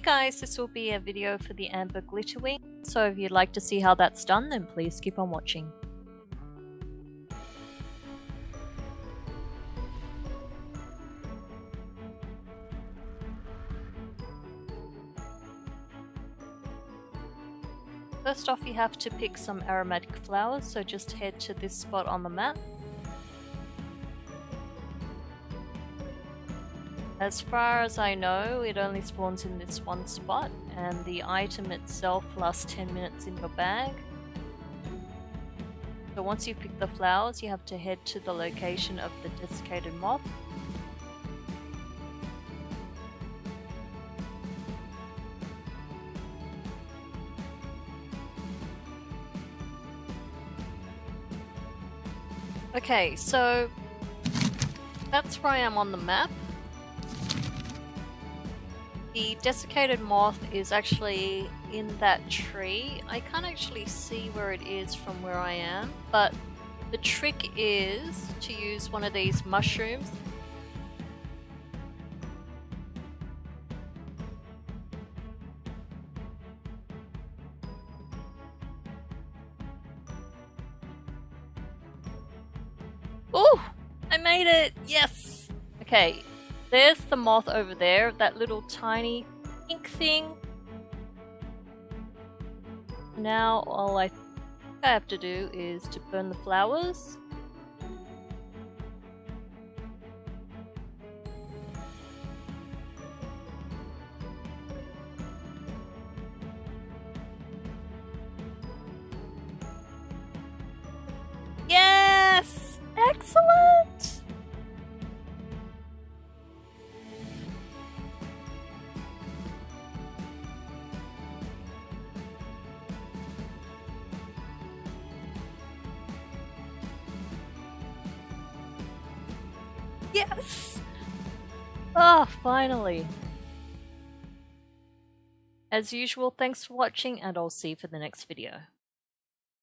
Hey guys, this will be a video for the Amber Glitterwing, so if you'd like to see how that's done then please keep on watching. First off you have to pick some aromatic flowers, so just head to this spot on the map As far as I know, it only spawns in this one spot, and the item itself lasts 10 minutes in your bag. So once you pick the flowers, you have to head to the location of the desiccated moth. Okay, so that's where I am on the map. The desiccated moth is actually in that tree. I can't actually see where it is from where I am, but the trick is to use one of these mushrooms Oh, I made it! Yes! Okay, there's the moth over there, that little tiny pink thing. Now all I I have to do is to burn the flowers. Yes! Oh, finally. As usual, thanks for watching and I'll see you for the next video.